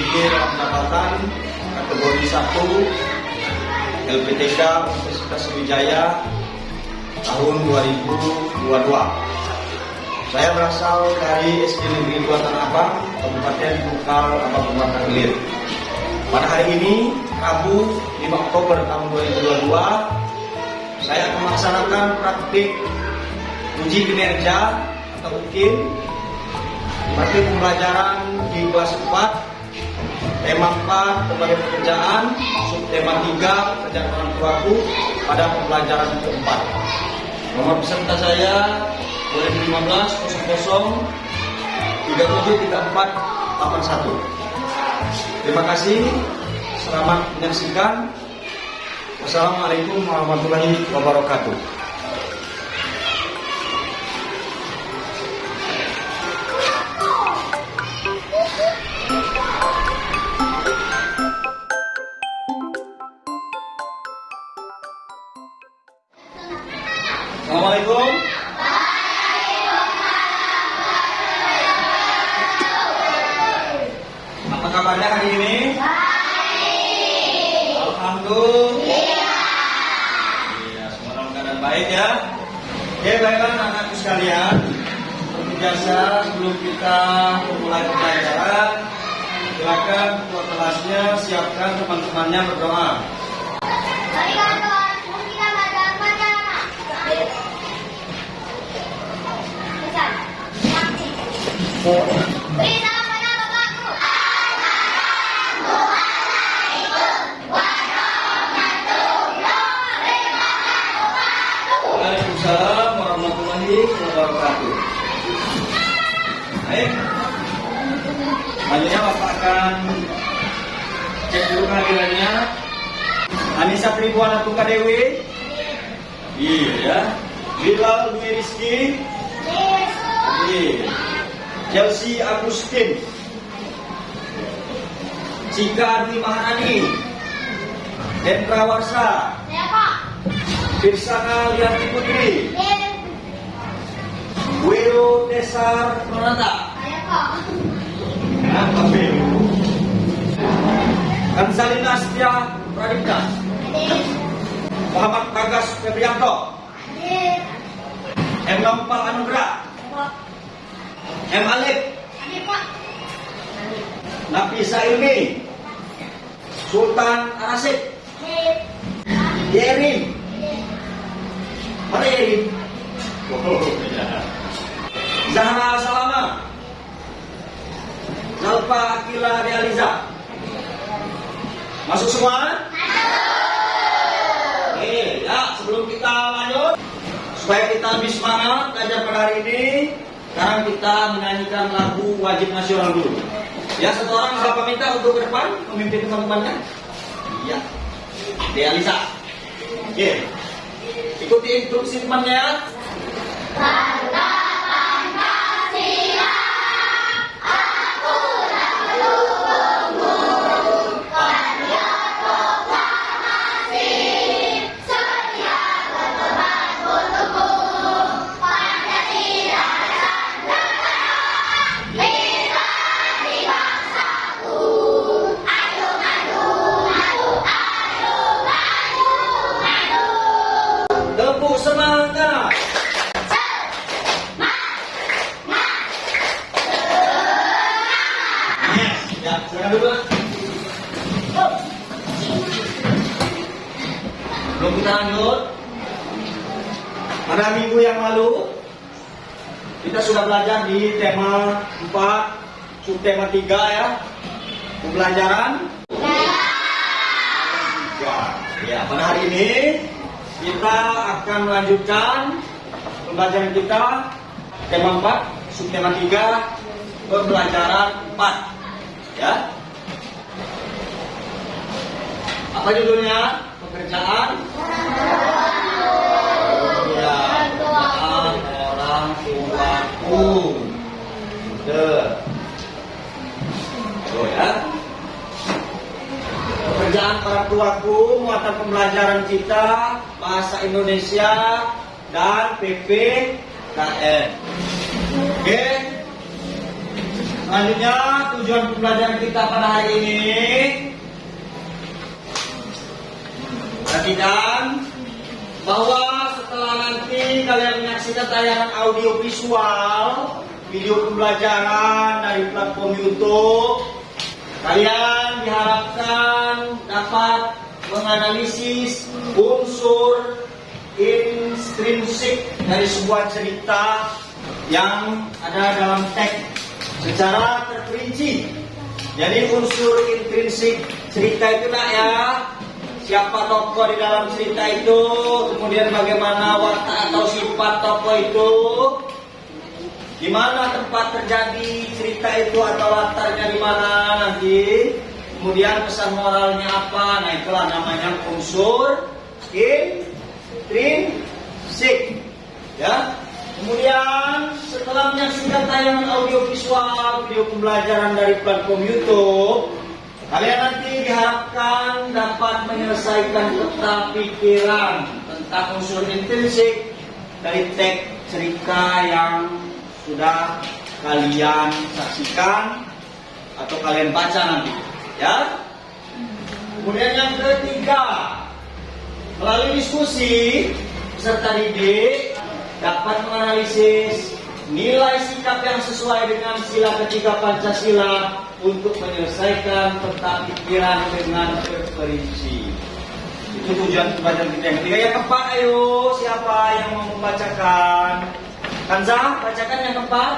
dalam pendapatan kategori 1 LPTK Universitas Sriwijaya tahun 2022. Saya berasal dari SD Negeri 2 Tanah Abang, Kabupaten Bukal, Kabupaten Hilir. Pada hari ini, Rabu 5 Oktober tahun 2022, saya akan melaksanakan praktik uji kinerja atau mungkin praktik pembelajaran di kelas 4 tema 4 berbagai pekerjaan subtema 3 pekerjaan orang tuaku pada pembelajaran keempat. Nomor peserta saya 2015 00 373481 terima kasih selamat menyaksikan. Wassalamualaikum warahmatullahi wabarakatuh kabarnya hari ini? Baik. Alhamdulillah. Iya, semua dalam keadaan baik ya. Oke, baiklah anak-anakku sekalian. Seperti biasa, sebelum kita memulai pembelajaran, silakan ketua kelasnya siapkan teman-temannya berdoa. Mari kawan-kawan, kita belajar pelajaran Pesan, Waalaikumsalam warahmatullahi wabarakatuh. Baik. Selanjutnya Bapak akan cek dulu kehadirannya. Anissa Tribuana Tuka Dewi. Iya ya. Bilal Dwi Rizky. Iya. Chelsea Agustin. Cika Dwi Maharani. Hendra Warsa. Pak Pirsana Lianti Putri. Wiro Desar Nonata. Saya Pak Apa Wiro? Kansalina Setia Pradipta. Muhammad Bagas Febrianto. M. Nompal Anugrah. M. Alif. Nafisa Ilmi. Sultan Arasik. Yerin. Yerin? Oh, ya. Zahra Salama. Zalfa Akila Realiza. Masuk semua? Oke, ya sebelum kita lanjut, supaya kita lebih semangat belajar pada hari ini, sekarang kita menyanyikan lagu wajib nasional dulu. Ya, satu orang siapa minta untuk ke depan memimpin teman-temannya? Iya. Realiza. Oke. Ikuti instruksi temannya. Tepuk 4 subtema 3 ya. Pembelajaran. Ya, ya pada hari ini kita akan melanjutkan pembelajaran kita. Tema 4 subtema 3 pembelajaran 4 ya. Apa judulnya? Pekerjaan baku muatan pembelajaran kita bahasa Indonesia dan PPKN. Oke. Selanjutnya tujuan pembelajaran kita pada hari ini Perhatikan bahwa setelah nanti kalian menyaksikan tayangan audio visual video pembelajaran dari platform YouTube, kalian diharapkan dapat menganalisis unsur intrinsik dari sebuah cerita yang ada dalam teks secara terperinci. Jadi unsur intrinsik cerita itulah ya siapa tokoh di dalam cerita itu, kemudian bagaimana watak atau sifat tokoh itu, di mana tempat terjadi cerita itu atau latarnya di mana nanti, kemudian pesan moralnya apa, nah itulah namanya unsur intrinsik, ya. Kemudian setelah menyaksikan tayangan audio visual video pembelajaran dari platform YouTube, Kalian nanti diharapkan dapat menyelesaikan peta pikiran tentang unsur intrinsik dari teks cerita yang sudah kalian saksikan atau kalian baca nanti. Ya. Kemudian yang ketiga, melalui diskusi peserta didik dapat menganalisis nilai sikap yang sesuai dengan sila ketiga Pancasila untuk menyelesaikan peta pikiran dengan terperinci. Itu tujuan pembelajaran kita yang ketiga. Yang keempat, ayo siapa yang mau membacakan? Kanza, bacakan yang keempat.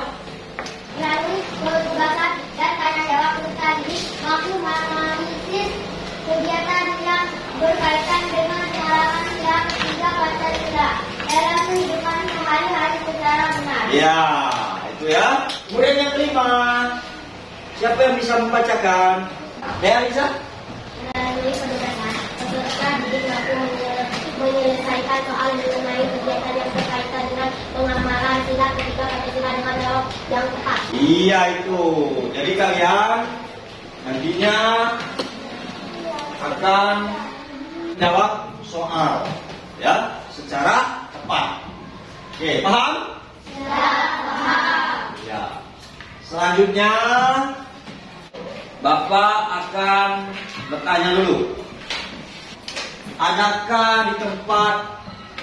Melalui penugasan dan tanya jawab tadi mampu menganalisis kegiatan yang berkaitan dengan halaman yang ketiga Pancasila dalam kehidupan sehari-hari secara benar. Ya, itu ya. Kemudian yang kelima, siapa yang bisa membacakan? Ya, Lisa? Melalui penugasan, peserta didik mampu menyel- menyelesaikan soal mengenai kegiatan yang berkaitan dengan pengamalan sila ketiga Pancasila dengan jawab yang tepat. Iya itu. Jadi kalian nantinya akan jawab soal ya secara tepat. Oke, paham? Ya. Selanjutnya Bapak akan bertanya dulu. Adakah di tempat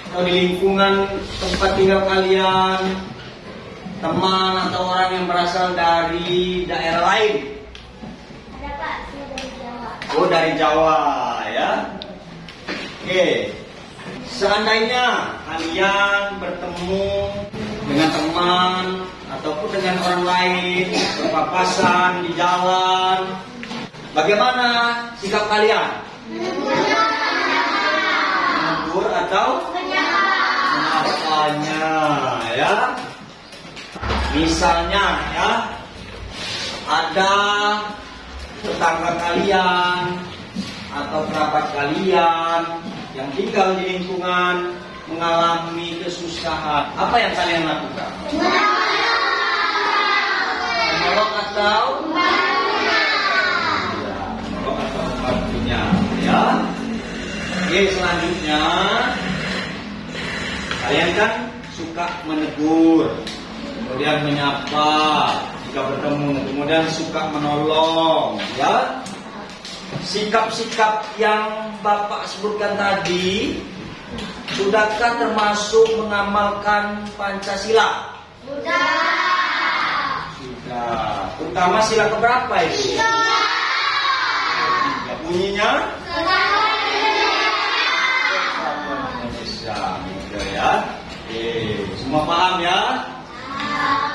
atau di lingkungan tempat tinggal kalian teman atau orang yang berasal dari daerah lain? Ada Pak, saya dari Jawa. Oh dari Jawa ya. Oke. Seandainya kalian bertemu dengan teman ataupun dengan orang lain berpapasan di jalan, bagaimana sikap kalian? Atau menapanya ya? Misalnya ya, ada tetangga kalian atau kerabat kalian yang tinggal di lingkungan mengalami kesusahan, apa yang kalian lakukan? Menolong atau? Ya, Oke, selanjutnya kalian kan suka menegur, kemudian menyapa jika bertemu, kemudian suka menolong, ya. Sikap-sikap yang Bapak sebutkan tadi Sudahkah termasuk mengamalkan Pancasila? Sudah. Terutama sila keberapa itu? Tiga. Bunyinya? Indonesia. Ya. Oke, semua paham ya?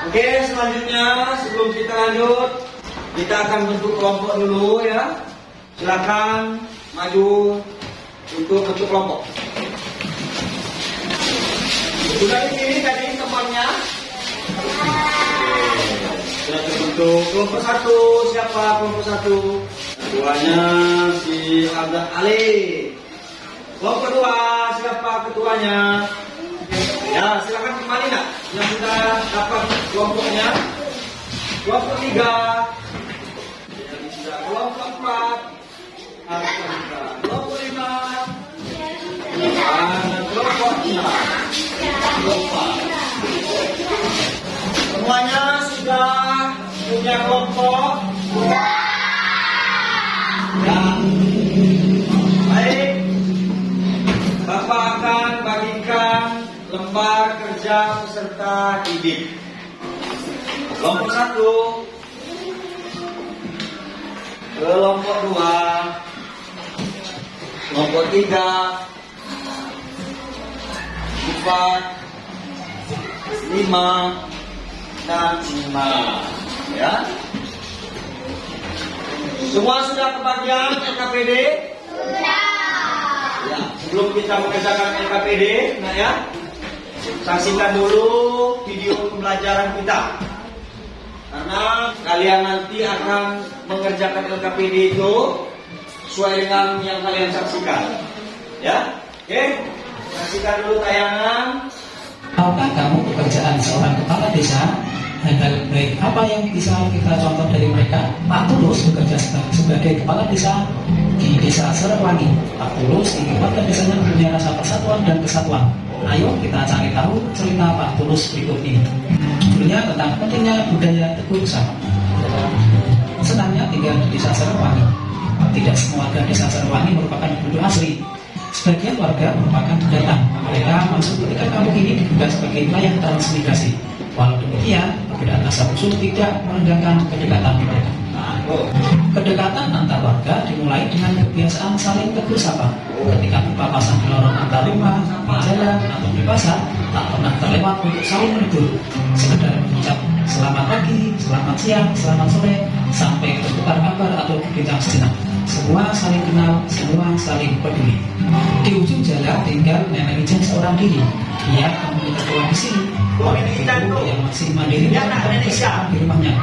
Oke, selanjutnya sebelum kita lanjut, kita akan bentuk kelompok dulu ya. Silakan maju untuk bentuk kelompok. Sudah dipilih tadi temannya? Sudah terbentuk kelompok satu. Siapa kelompok satu? Ketuanya si Abdul Ali. Kelompok dua siapa ketuanya? Ya silakan kembali nak yang sudah dapat kelompoknya. Kelompok tiga. Jadi sudah empat. Lima. Kelompok. Kelompok. Semuanya sudah punya kelompok? Lembar kerja peserta didik. Kelompok satu, kelompok dua, kelompok tiga, empat, lima, dan lima. Ya. Semua sudah kebagian LKPD? Ya, sebelum kita mengerjakan LKPD, nah ya, saksikan dulu video pembelajaran kita. Karena kalian nanti akan mengerjakan LKPD itu sesuai dengan yang kalian saksikan. Ya, oke, saksikan dulu tayangan. Tahukah kamu pekerjaan seorang kepala desa? Hal baik apa yang bisa kita contoh dari mereka? Pak Tulus bekerja sebagai, kepala desa desa Serewangi. Pak Tulus warga desanya mempunyai rasa persatuan dan kesatuan. Ayo kita cari tahu cerita Pak Tulus berikut ini. Judulnya tentang pentingnya budaya teguh bersama. Senangnya tinggal di desa Serewangi. Tidak semua warga desa Serewangi merupakan penduduk asli. Sebagian warga merupakan pendatang. Mereka masuk ketika kampung ini dibuka sebagai wilayah transmigrasi. Walau demikian, perbedaan asal usul tidak merendahkan kedekatan mereka. Kedekatan antar warga dimulai dengan kebiasaan saling tegur sapa. Ketika berpapasan di lorong antar rumah, jalan, atau di pasar, tak pernah terlewat untuk saling menegur. Sekedar mengucap selamat pagi, selamat siang, selamat sore, sampai bertukar kabar atau berbincang sejenak. Semua saling kenal, semua saling peduli. Di ujung jalan tinggal nenek Ijah seorang diri. Ia memiliki ketua di sini. Oh, yang masih mandiri Ya, Nenek Ijah. di rumahnya.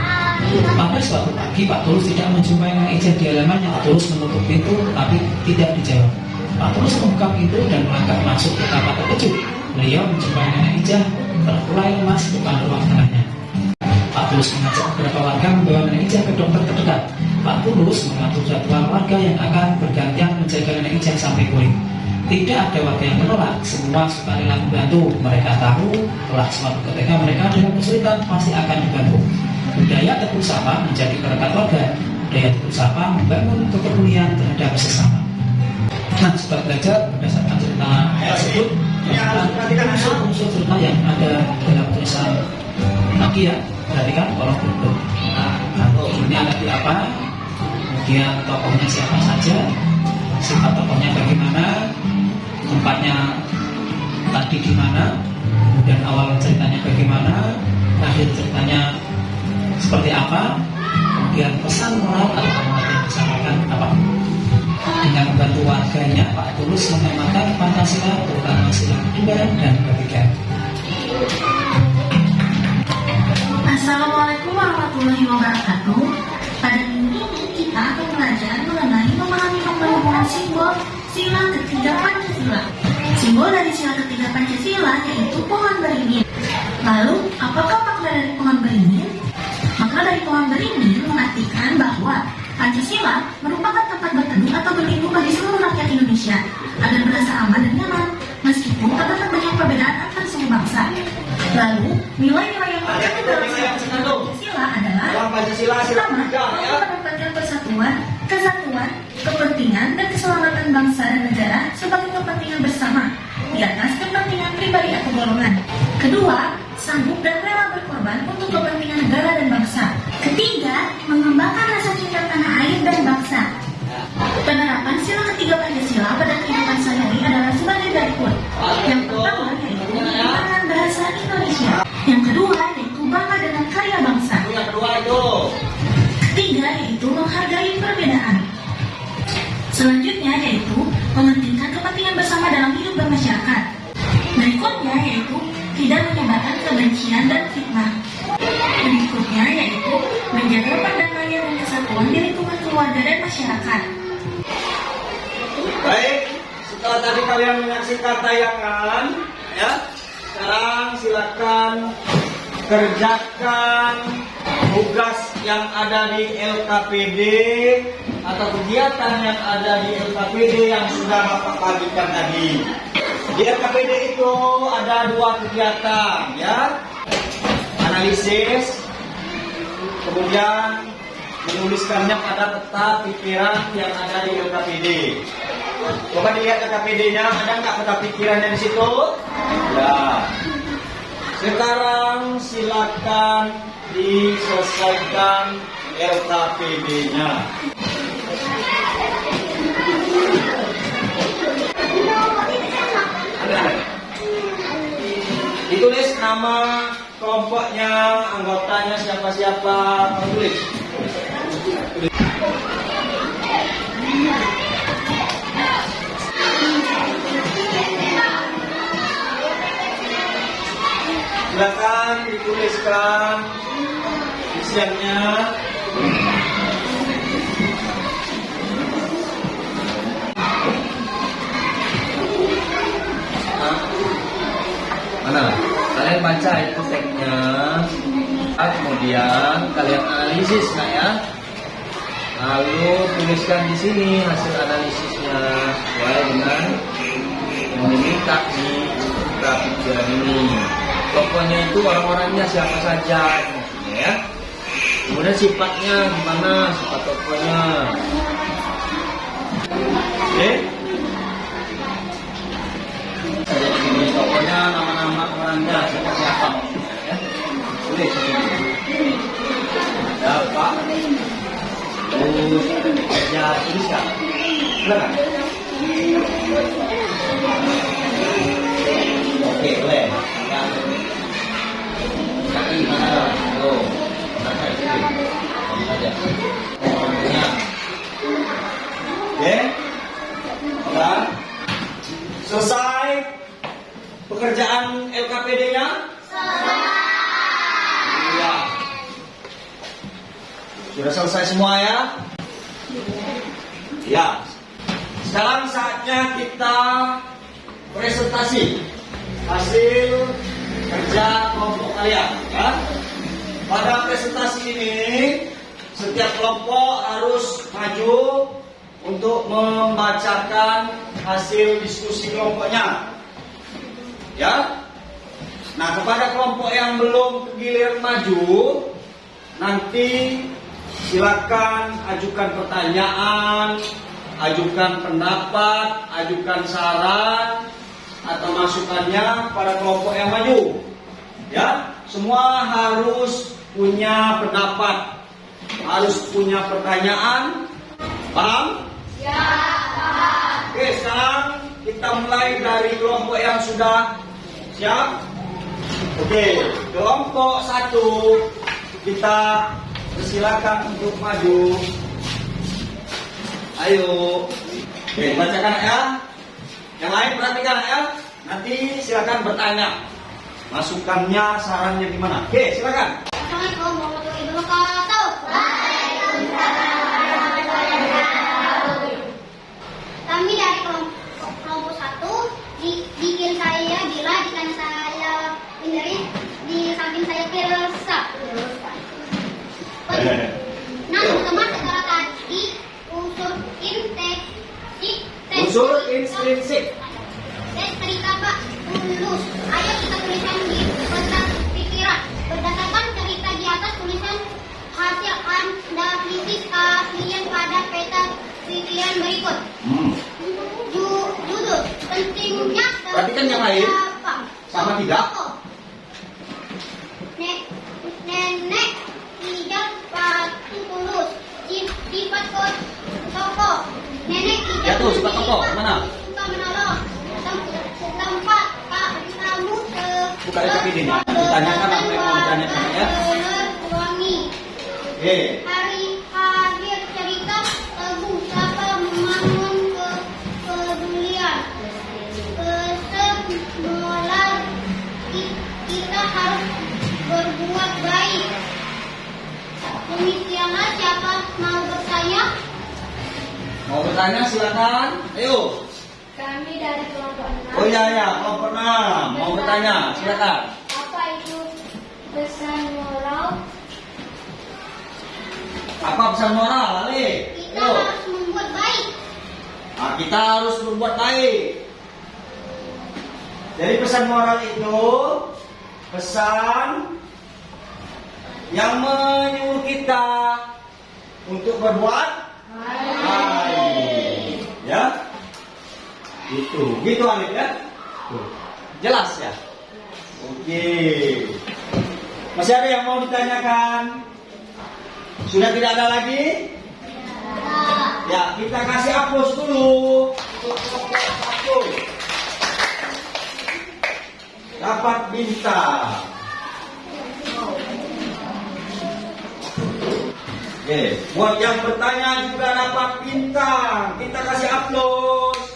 Pada suatu pagi Pak Tulus tidak menjumpai Nenek Ijah di halamannya. Pak Tulus menutup pintu tapi tidak dijawab. Pak Tulus membuka pintu dan melangkah masuk ke kamar terkejut. Beliau menjumpai Nenek Ijah terkulai lemas di depan ruang tengahnya. Pak Tulus mengajak beberapa warga membawa Nenek Ijah ke dokter terdekat. Pak Tulus mengatur jadwal warga yang akan bergantian menjaga Nenek Ijah sampai pulih. Tidak ada warga yang menolak, semua sukarela membantu. Mereka tahu telah suatu ketika mereka dalam kesulitan pasti akan dibantu. Budaya teguh sapa menjadi berkat warga. Budaya teguh sapa membangun kepedulian terhadap sesama. Nah, sebagai belajar berdasarkan cerita tersebut, ya. unsur-unsur cerita yang ada dalam tulisan Tadi ya, perhatikan kolom berikut. Nah, ini ada di apa? Kemudian tokohnya siapa saja, sifat tokohnya bagaimana, tempatnya tadi di mana, kemudian awal ceritanya bagaimana, akhir ceritanya seperti apa, kemudian pesan moral atau amanat yang disampaikan apa. Dengan membantu warganya, Pak Tulus mengamalkan Pancasila, terutama sila kedua dan ketiga. Assalamualaikum warahmatullahi wabarakatuh. Pada minggu ini kita akan belajar mengenai memahami penggabungan simbol sila ketiga Pancasila. Simbol dari sila ketiga Pancasila yaitu pohon beringin. Lalu, apakah makna dari pohon beringin? Makna dari pohon beringin mengartikan bahwa Pancasila merupakan tempat berteduh atau berlindung bagi seluruh rakyat Indonesia agar merasa aman dan nyaman meskipun terdapat banyak perbedaan antar suku bangsa. Lalu, nilai-nilai yang terkandung dalam sila Pancasila adalah Pancasila sila Pertama, ya. menempatkan persatuan, kesatuan, kepentingan, dan keselamatan bangsa dan negara sebagai kepentingan bersama di atas kepentingan pribadi atau golongan. Kedua, sanggup dan rela berkorban untuk kepentingan negara dan bangsa. Ketiga, mengembangkan rasa cinta tanah air dan bangsa. Penerapan sila ketiga Pancasila Yang kedua yaitu bangga dengan karya bangsa. Yang kedua itu. Ketiga yaitu menghargai perbedaan. Selanjutnya yaitu mementingkan kepentingan bersama dalam hidup bermasyarakat. Berikutnya yaitu tidak menyebarkan kebencian dan fitnah. Berikutnya yaitu menjaga perdamaian dan kesatuan di lingkungan keluarga dan masyarakat. Baik, setelah tadi kalian menyaksikan tayangan, ya, sekarang silakan kerjakan tugas yang ada di LKPD atau kegiatan yang ada di LKPD yang sudah Bapak bagikan tadi. Di LKPD itu ada dua kegiatan ya. Analisis kemudian menuliskannya pada peta pikiran yang ada di LKPD. Coba dilihat LKPD-nya, ada nggak peta pikirannya di situ? Ya. Sekarang silakan diselesaikan LKPD-nya. Ditulis nama kelompoknya, anggotanya siapa-siapa, tulis. Silakan dituliskan isiannya. Mana? Kalian baca itu teksnya. Ah, Kemudian kalian analisis nah ya. Lalu tuliskan di sini hasil analisisnya sesuai dengan yang diminta nih kita pikiran ini. Tokohnya itu orang-orangnya siapa saja maksudnya ya. Kemudian sifatnya gimana sifat tokohnya. Oke. Saya tulis tokohnya nama-nama orangnya siapa-siapa ya. Tulis di sini. Ada Pak Terus ya tuliskan. Silakan. Oke, boleh. Selesai pekerjaan LKPD-nya? Iya. Sudah selesai semua ya? Ya. Sekarang saatnya kita presentasi hasil kerja kelompok kalian. Ya. Pada presentasi ini, setiap kelompok harus maju untuk membacakan hasil diskusi kelompoknya. Ya. Nah, kepada kelompok yang belum giliran maju, nanti silakan ajukan pertanyaan, ajukan pendapat, ajukan saran atau masukannya pada kelompok yang maju. Ya, semua harus punya pendapat, harus punya pertanyaan. Paham? Ya, paham. Oke, sekarang kita mulai dari kelompok yang sudah siap. Oke, kelompok satu kita persilakan untuk maju. Ayo. Oke, bacakan ya. Yang lain perhatikan ya. Nanti silakan bertanya. Masukannya, sarannya gimana? Oke, silakan. Assalamualaikum warahmatullahi wabarakatuh. Kami dari kelompok, kelompok satu di, saya saya di samping saya kirsa teman sekarang tadi unsur intrinsik Unsur intrinsik. dan Pak Tulus. Ayo kita tuliskan di peta pikiran. Berdasarkan cerita di atas tulisan hasil analisis keahlian pada peta pikiran berikut. Hmm. Ju- Judul pentingnya Perhatikan yang lain. apa? Sama tidak? Nek, nenek tidak patu tulus. Sif- Sifat kos toko. Nenek tidak Ya tuh, sifat toko. Mana? Buka. Ditanyakan apa yang mau ditanyakan, ya. Oke. Hari akhir cerita teguh siapa membangun ke kepedulian. Kesembulan ki- kita harus berbuat baik. Demikianlah siapa mau bertanya? Mau bertanya silakan. Ayo. Kami dari kelompok enam. Oh iya ya, kelompok enam. Mau bertanya silakan. Apa itu pesan moral? Apa pesan moral, Ali? Kita Ayo. harus membuat baik. Nah, kita harus berbuat baik. Jadi pesan moral itu pesan yang menyuruh kita untuk berbuat baik. Ya. Itu. Gitu Alif ya. Jelas ya? Oke. Masih ada yang mau ditanyakan? Sudah tidak ada lagi? Ya, kita kasih hapus dulu. Dapat bintang. Oke, buat yang bertanya juga dapat bintang. Kita kasih upload.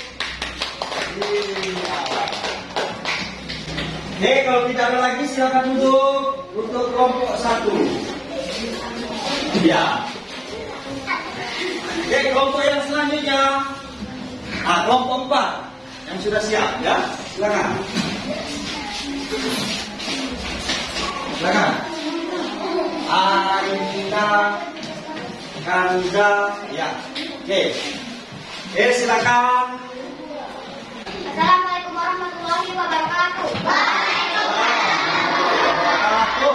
Oke, kalau tidak ada lagi silakan duduk untuk kelompok satu. Ya. Oke, kelompok yang selanjutnya. Ah, kelompok empat yang sudah siap ya. Silakan. Silakan. Arina, Kanza, ya. Oke. Oke, silakan. Assalamualaikum warahmatullahi wabarakatuh. Satu.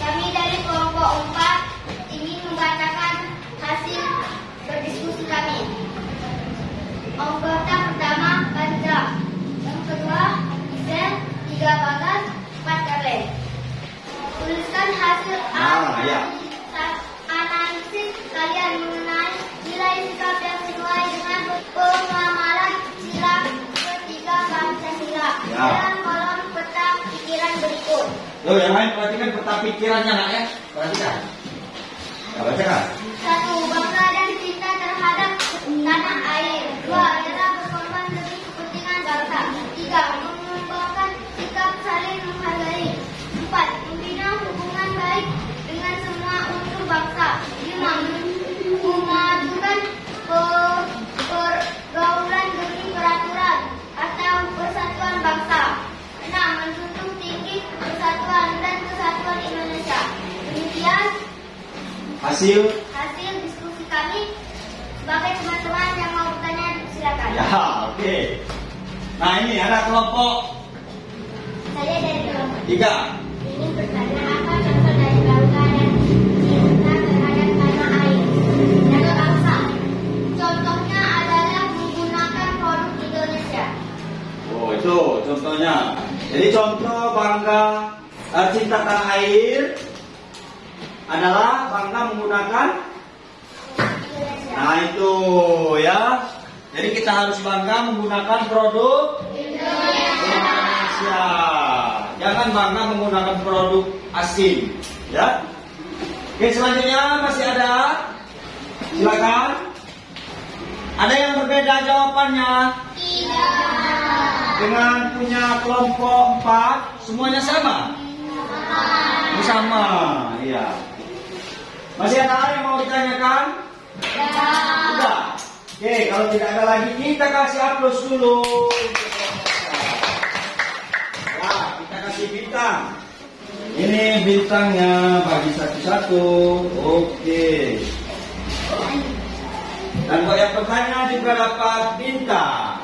Kami dari kelompok 4 ingin membacakan hasil berdiskusi kami. Anggota pertama Kanza, yang kedua Izen, tiga Bagas, empat Karlen. Tuliskan hasil Ah, ya. analisis, kalian mengenai nilai sikap yang sesuai dengan pemahaman Ya. dalam kolom peta pikiran berikut. Tuh, yang lain perhatikan peta pikirannya nak ya. Perhatikan. Ya, bacakan. Satu, bangga dan cinta terhadap tanah air. Dua, adalah berkorban demi kepentingan bangsa. Tiga, Hasil. hasil diskusi kami sebagai teman-teman yang mau bertanya silakan Ya, oke. Nah, ini ada kelompok saya dari kelompok tiga. ini bertanya apa contoh dari bangga dan cinta terhadap tanah air dan bangsa contohnya adalah menggunakan produk Indonesia Oh, itu contohnya. Jadi contoh bangga eh, cinta tanah air adalah bangga menggunakan Nah itu ya. Jadi kita harus bangga menggunakan produk Indonesia. Jangan bangga menggunakan produk asing, ya. Oke selanjutnya masih ada. Silakan. Ada yang berbeda jawabannya tidak dengan punya kelompok empat semuanya sama. Sama, iya. Masih ada yang mau ditanyakan? Sudah. Oke, kalau tidak ada lagi kita kasih upload dulu. Ya, kita kasih bintang. Ini bintangnya bagi satu-satu. Oke. Dan buat yang bertanya juga dapat bintang.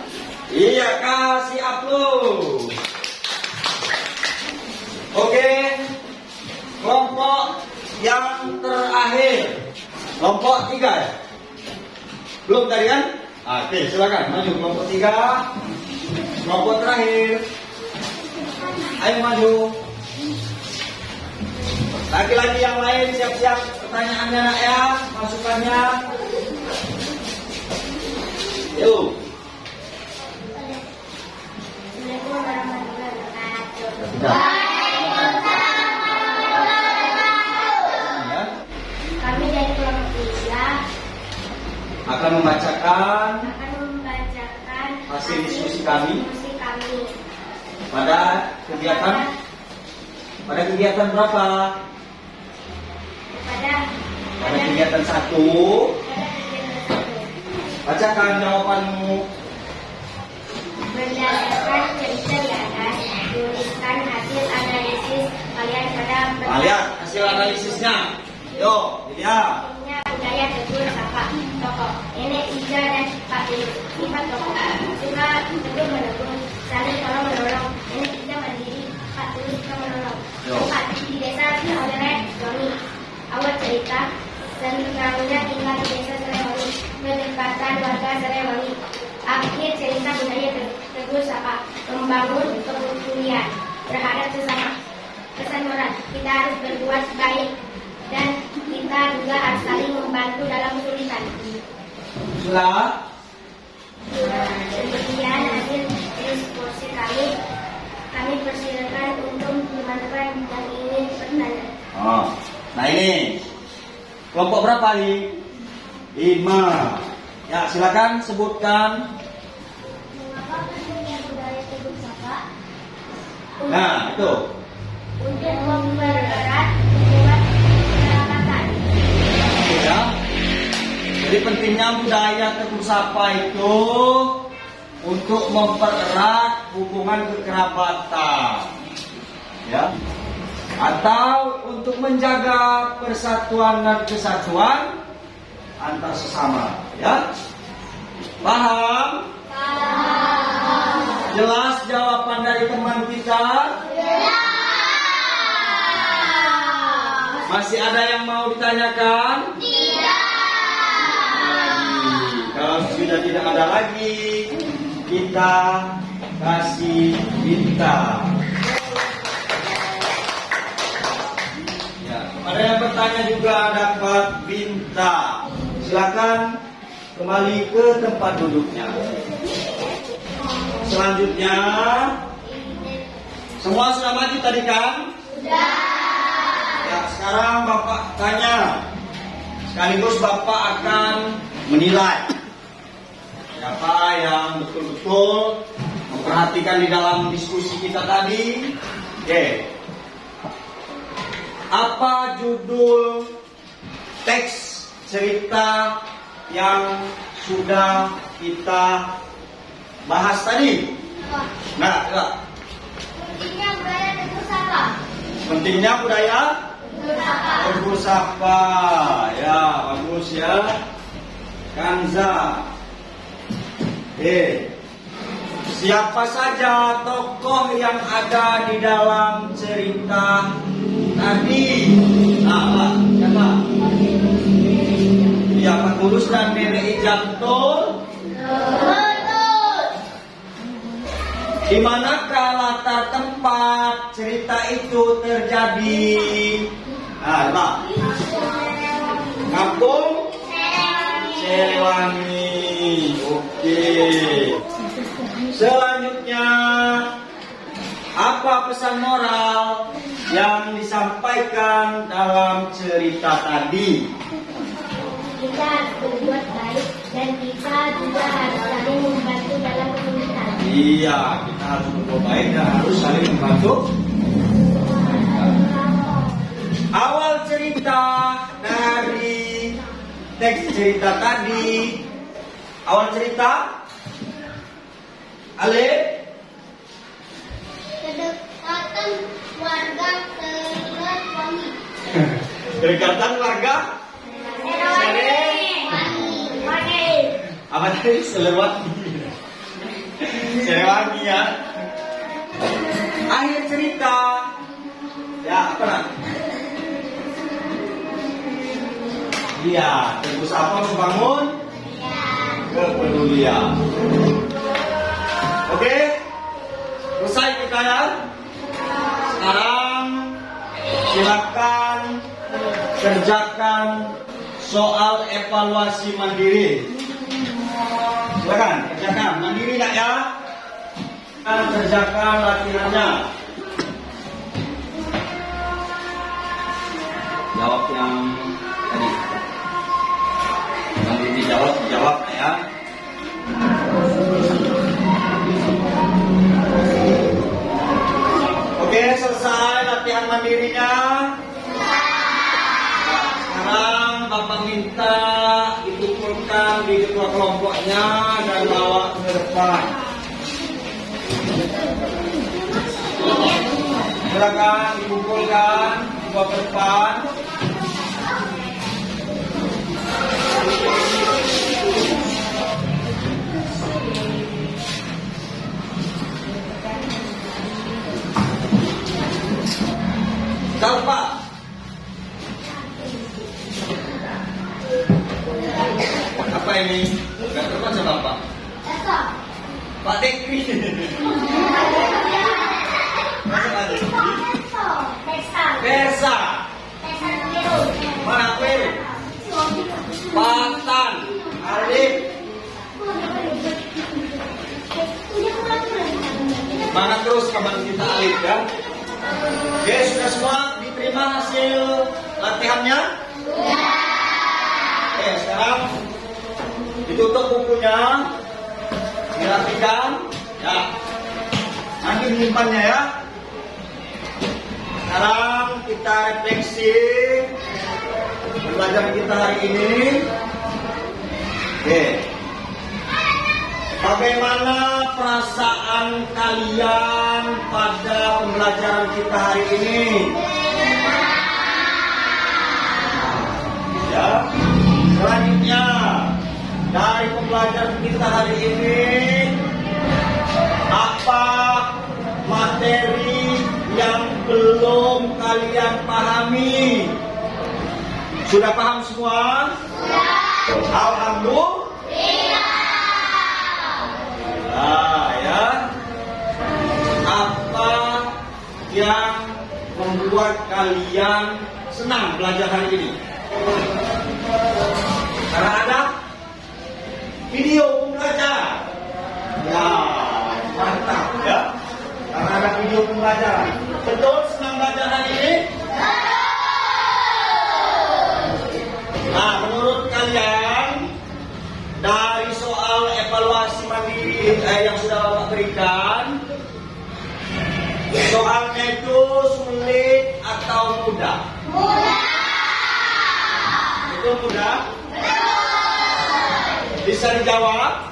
Iya, kasih upload. Oke. Kelompok yang terakhir. Kelompok tiga ya? Belum tadi kan? Oke, silakan maju kelompok tiga. Kelompok terakhir. Ayo maju. Lagi-lagi yang lain siap-siap pertanyaannya nak ya, masukannya. Yuk. Assalamualaikum warahmatullahi wabarakatuh Akan membacakan akan membacakan Hasil diskusi kami. diskusi kami pada kegiatan pada kegiatan berapa? pada Pada kegiatan satu. pada kegiatan satu. Bacakan jawabanmu. Berdasarkan cerita di atas, tuliskan hasil analisis kalian pada Nah, lihat hasil analisisnya. Yuk, dilihat. Punya budaya tegur kerja dan sifat sifat kokoh. Suka tegur menegur, saling tolong menolong, ini tidak mandiri, Pak Tulus suka menolong. Empat, di desa oleh suami. Awal cerita, dan kami tinggal di desa Serewangi, melibatkan warga Serewangi. Akhir cerita budaya tegur sapa, membangun kepedulian terhadap sesama. Pesan moral, kita harus berbuat baik dan kita juga harus saling membantu dalam kesulitan. Sudah? Demikian hasil diskusi kami. Kami persilakan untuk teman-teman yang ingin bertanya. Oh. Nah ini kelompok berapa nih? Lima. Ya silakan sebutkan. Mengapa pentingnya budaya teguh sapa? Nah itu. Untuk mempererat Jadi pentingnya budaya teguh sapa itu untuk mempererat hubungan kekerabatan. Ya. Atau untuk menjaga persatuan dan kesatuan antar sesama, ya. Paham? Jelas jawaban dari teman kita? Masih ada yang mau ditanyakan? Sudah tidak ada lagi, kita kasih bintang. Ya, ada yang bertanya juga dapat bintang. Silakan kembali ke tempat duduknya. Selanjutnya, semua sudah maju tadi kan? Ya, sekarang Bapak tanya. Sekaligus Bapak akan menilai siapa yang betul-betul memperhatikan di dalam diskusi kita tadi. Oke. Apa judul teks cerita yang sudah kita bahas tadi? Nah, ya. Pentingnya budaya sapa. pentingnya budaya Sapa, ya bagus ya. Kanza. Eh, siapa saja tokoh yang ada di dalam cerita tadi? Nah, Pak, siapa? Ya, Pak Tulus dan Nenek. Betul. Di manakah latar tempat cerita itu terjadi? Nah, Pak. Kampung Seliwangi. Oke. Selanjutnya apa pesan moral yang disampaikan dalam cerita tadi? Kita harus berbuat baik dan kita juga harus saling membantu dalam kesulitan. Iya, kita harus berbuat baik dan harus saling membantu. Awal cerita dari teks cerita tadi, awal cerita, Ale, Kedekatan warga terlihat wangi. kedekatan warga, Wangi. apa tadi Selewangi, Selewangi ya. Akhir cerita, ya apa nak? Iya, terus apa membangun kepedulian. Oke, selesai kita ya. Sekarang silakan kerjakan soal evaluasi mandiri. Silakan kerjakan mandiri nggak ya? Silakan kerjakan latihannya. Jawab yang latihan mandirinya. Sekarang Bapak minta dikumpulkan di ketua kelompoknya dan bawa ke depan. Silakan dikumpulkan, bawa ke depan. tanpa apa ini? Gak terbaca bapak. Pak Dekri. Persa. Mana Peru? Patan. Alif. Mana terus kabar kita Alif ya? Oke, sudah semua diterima hasil latihannya? Oke, sekarang ditutup bukunya, dirapikan, ya. Nanti menyimpannya ya. Sekarang kita refleksi pembelajaran kita hari ini. Oke. Bagaimana perasaan kalian pada pembelajaran kita hari ini? Ya. Selanjutnya dari pembelajaran kita hari ini apa materi yang belum kalian pahami? Sudah paham semua? Alhamdulillah. Nah, ya. Apa yang membuat kalian senang belajar hari ini? Karena ada video pembelajaran. Ya, mantap ya. Karena ada video pembelajaran. Betul senang belajar hari ini? Nah, menurut kalian dari soal evaluasi mandiri eh, yang sudah Bapak berikan, soalnya itu sulit atau mudah? Itu mudah? Bisa dijawab?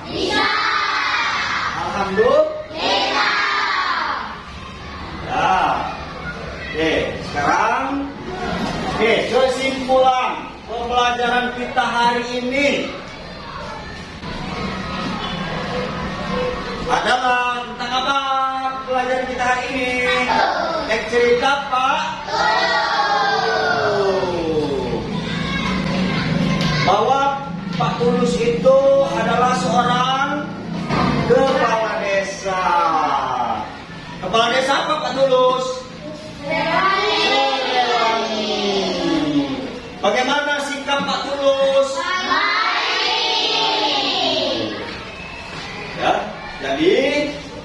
Alhamdulillah. Ya. Oke, sekarang Oke, kesimpulan pembelajaran kita hari ini adalah tentang apa pelajaran kita hari ini? Yang cerita Pak?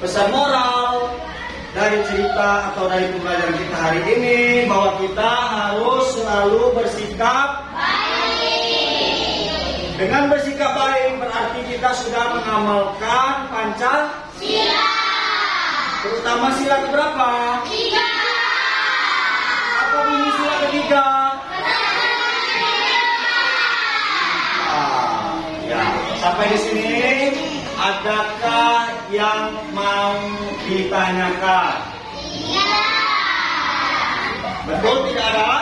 Pesan moral dari cerita atau dari pembelajaran kita hari ini bahwa kita harus selalu bersikap Dengan bersikap baik berarti kita sudah mengamalkan Pancasila. Terutama sila keberapa? Apa bunyi sila ketiga? Ah, ya. Sampai di sini adakah yang mau ditanyakan? Betul tidak ada?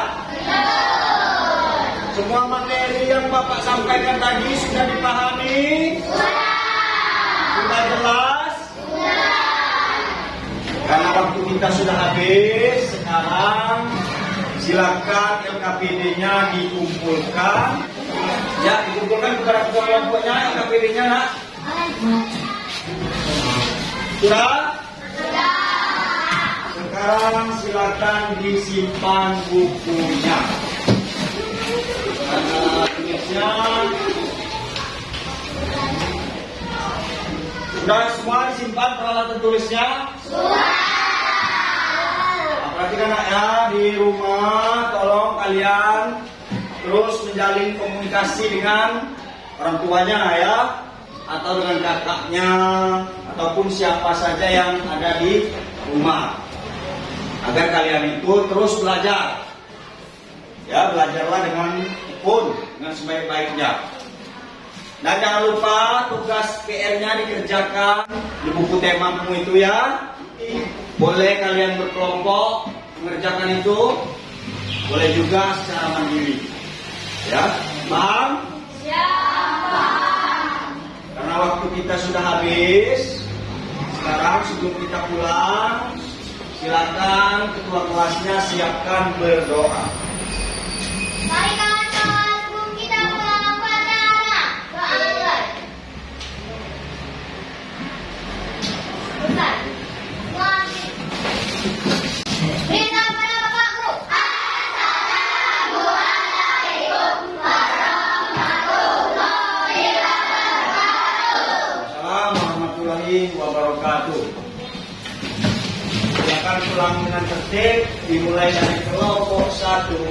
Semua materi yang Bapak sampaikan tadi sudah dipahami? Sudah jelas? Karena waktu kita sudah habis, sekarang silakan LKPD-nya dikumpulkan. Ya, dikumpulkan kepada ketua kelompoknya LKPD-nya, nak. Sudah? Sekarang silakan disimpan bukunya. Karena tulisnya Sudah semua disimpan peralatan tulisnya? Nah, perhatikan ya di rumah tolong kalian terus menjalin komunikasi dengan orang tuanya ya atau dengan kakaknya ataupun siapa saja yang ada di rumah agar kalian itu terus belajar ya belajarlah dengan pun dengan sebaik-baiknya dan jangan lupa tugas PR-nya dikerjakan di buku temamu itu ya. Boleh kalian berkelompok mengerjakan itu, boleh juga secara mandiri. Ya, paham? Karena waktu kita sudah habis, sekarang sebelum kita pulang, silakan ketua kelasnya siapkan berdoa. Mari Pulang dengan tertib, dimulai dari kelompok satu.